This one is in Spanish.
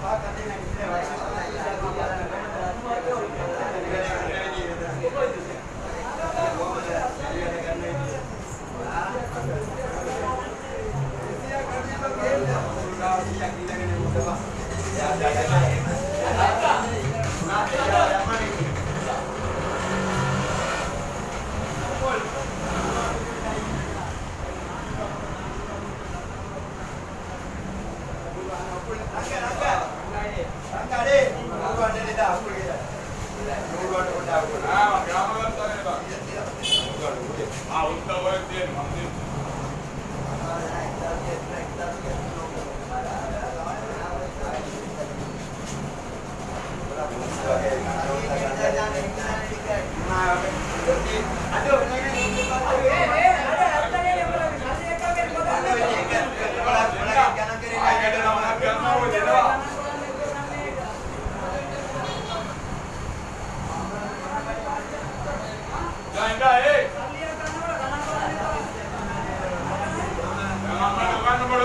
Gracias. Ah, what the work then?